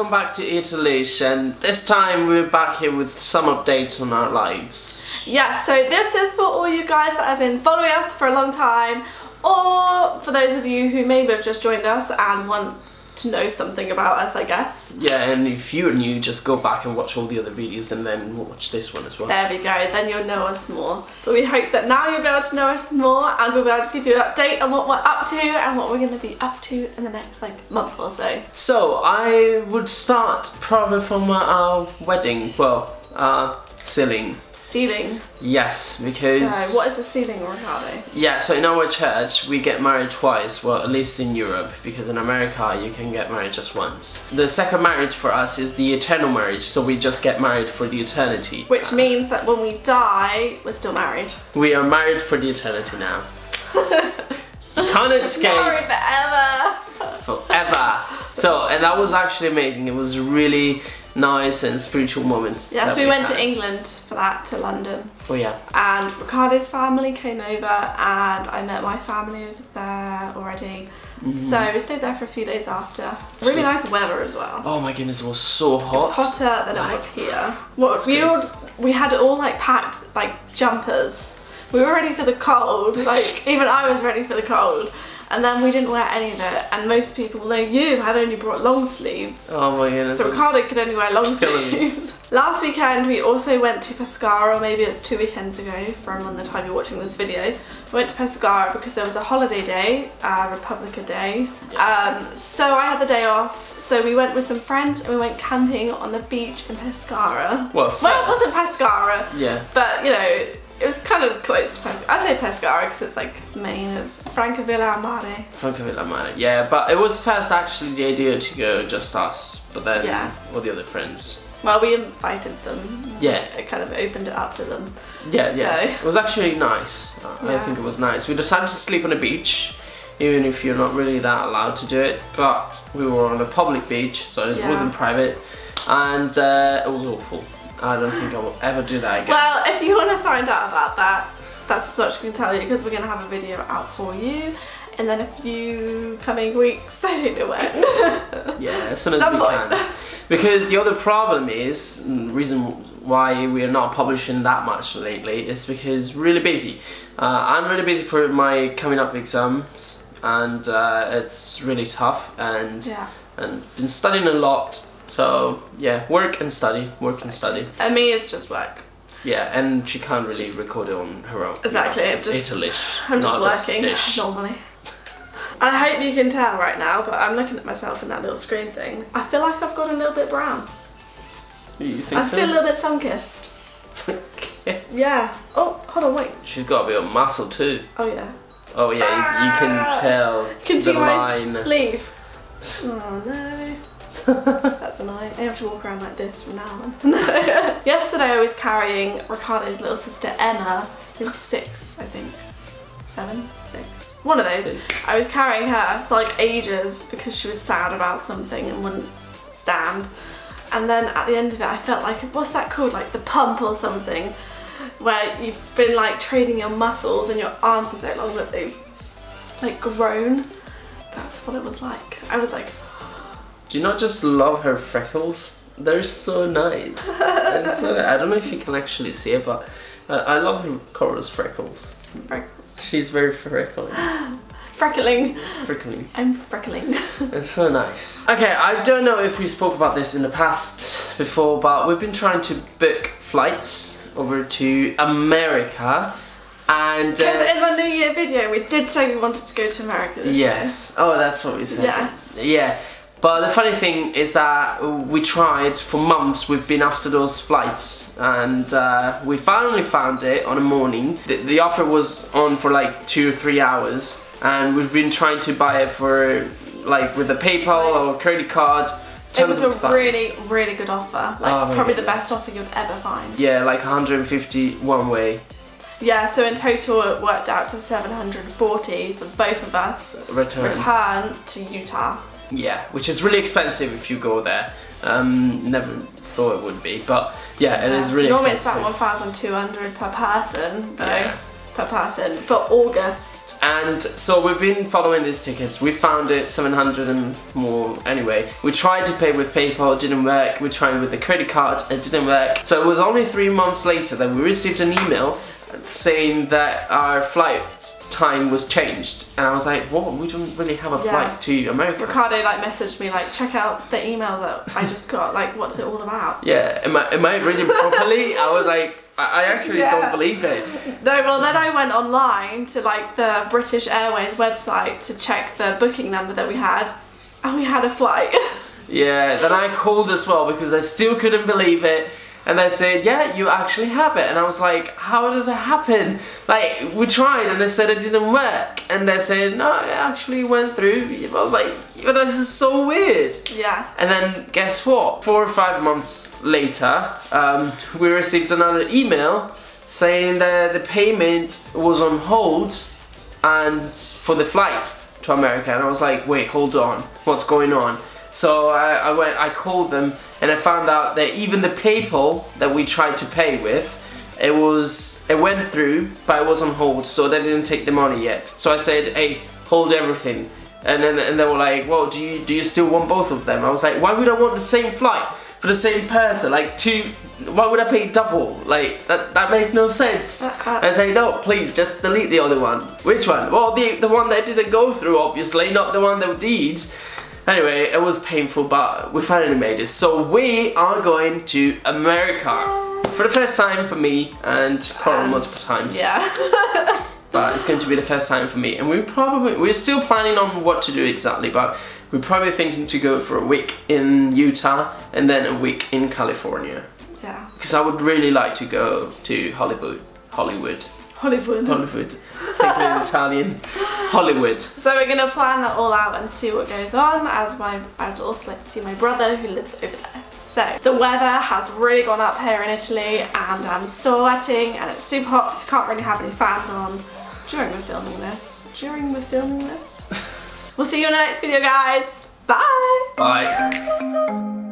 welcome back to Italy, and this time we're back here with some updates on our lives. Yeah, so this is for all you guys that have been following us for a long time, or for those of you who maybe have just joined us and want to know something about us, I guess. Yeah, and if you're new, just go back and watch all the other videos and then watch this one as well. There we go, then you'll know us more. But we hope that now you'll be able to know us more and we'll be able to give you an update on what we're up to and what we're going to be up to in the next like month or so. So, I would start probably from our wedding, well, uh, sealing. Sealing. Yes, because... So, what is the sealing, Ricardo? Yeah, so in our church, we get married twice, well, at least in Europe, because in America, you can get married just once. The second marriage for us is the eternal marriage, so we just get married for the eternity. Which means that when we die, we're still married. We are married for the eternity now. you can't escape. Married forever. Forever. So, and that was actually amazing. It was really nice and spiritual moment. Yeah, that so we, went had. to England for that, to London. Oh yeah. And Ricardo's family came over and I met my family over there already. Mm-hmm. So we stayed there for a few days after. Really nice weather as well. Oh my goodness, it was so hot. It was hotter than Like- it was here. What we all we had all like packed like jumpers. We were ready for the cold. Like even I was ready for the cold. And then we didn't wear any of it. And most people, no, you had only brought long sleeves. Oh my goodness. So Ricardo could only wear long sleeves. Last weekend we also went to Pescara, or maybe it's two weekends ago from when the time you're watching this video. We went to Pescara because there was a holiday day, uh, Republica Day. Um, so I had the day off. So we went with some friends and we went camping on the beach in Pescara. Well, Well, it wasn't Pescara, Yeah. but you know, it was kind of close to Pescara. I say Pescara because it's like Maine, it's Francavilla Mare. Francavilla Mare. Yeah, but it was first actually the idea to go just us, but then Yeah. all the other friends. Well, we invited them. Yeah. It kind of opened it up to them. Yeah, yeah. It was actually nice. I Yeah. think it was nice. We decided to sleep on the beach, even if you're not really that allowed to do it. But we were on a public beach, so it Yeah. wasn't private, and uh, it was awful. I don't think I will ever do that again. Well, if you want to find out about that, that's as much I can tell you because we're going to have a video out for you in the next few coming weeks. I don't know when. yeah, as soon as Some we point. can. Because the other problem is, and the reason why we are not publishing that much lately is because really busy. Uh, I'm really busy for my coming up exams, and uh, it's really tough. And yeah. and been studying a lot. So yeah, work and study, work and study. And me, it's just work. Yeah, and she can't really Just- record it on her own. you Exactly, know, it's just- Italish. I'm just working normally. I hope you can tell right now, but I'm looking at myself in that little screen thing. I feel like I've got a little bit brown. You think I so? feel a little bit sun-kissed. Yes. Yeah. Oh, hold on, wait. She's got a bit of muscle too. Oh yeah. Oh yeah, you, you can ah! tell You can the see my sleeve. Oh no. That's annoying. I have to walk around like this from now on. Yesterday I was carrying Ricardo's little sister Emma, who's six, I think. Seven? Six. One of those. Six. I was carrying her for like ages because she was sad about something and wouldn't stand. And then at the end of it I felt like, what's that called? Like the pump or something? Where you've been like training your muscles and your arms are so long that they've like grown. That's what it was like. I was like, Do you not just love her freckles? They're so nice. They're so, I don't know if you can actually see it, but uh, I love Cora's freckles. freckles. She's very freckling. Freckling. Freckling. I'm freckling. It's so nice. Okay, I don't know if we spoke about this in the past before, but we've been trying to book flights over to America, and Because uh, in the New Year video we did say we wanted to go to America this yes, oh, that's what we said. Yes. Yeah. But the funny thing is that we tried for months. We've been after those flights, and uh, we finally found it on a morning. The, the offer was on for like two or three hours, and we've been trying to buy it for like with a PayPal or credit card. It was a times. really, really good offer. Like Oh probably the best offer you'd ever find. yeah, like 150 one way Yeah, so in total it worked out to 740 for both of us. return. Return to Utah. Yeah, which is really expensive if you go there. Um, never thought it would be, but yeah, it is really Normally expensive. it's about 1,200 per person, though, Yeah. per per person for August. And so we've been following these tickets. We found it 700 and more anyway. We tried to pay with PayPal, it didn't work. We tried with the credit card, it didn't work. So it was only three months later that we received an email saying that our flight time was changed. And I was like, what? We don't really have a Yeah. flight to America. Ricardo like messaged me like, check out the email that I just got. Like, what's it all about? Yeah, am I, am I reading properly? I was like, I, actually Yeah. don't believe it. No, well then I went online to like the British Airways website to check the booking number that we had, and we had a flight. Yeah, then I called as well because I still couldn't believe it. And they said, yeah, you actually have it. And I was like, how does it happen? Like, we tried and they said it didn't work. And they said, no, it actually went through. I was like, but this is so weird. yeah. And then guess what? Four or five months later, um, we received another email saying that the payment was on hold and for the flight to America. And I was like, wait, hold on, what's going on? So I, I went, I called them, and I found out that even the PayPal that we tried to pay with, it was, it went through, but it was on hold, so they didn't take the money yet. So I said, hey, hold everything. And then and they were like, well, do you do you still want both of them? I was like, why would I want the same flight for the same person? Like two, why would I pay double? Like that that made no sense. Uh-uh. I say no, please just delete the other one. Which one? Well, the the one that didn't go through, obviously, not the one that did. Anyway, it was painful, but we finally made it. So we are going to America for the first time for me and Coral And- multiple times Yeah. but it's going to be the first time for me. And we probably we're still planning on what to do exactly, but we're probably thinking to go for a week in Utah and then a week in California yeah. because I would really like to go to Hollywood, Hollywood, Hollywood. Hollywood. Thinking Italian, Hollywood. So we're gonna plan that all out and see what goes on. As my, I'd also like to see my brother who lives over there. So the weather has really gone up here in Italy, and I'm sweating, and it's super hot. So can't really have any fans on during we're filming this. During we're filming this. we'll see you in the next video, guys. Bye. Bye.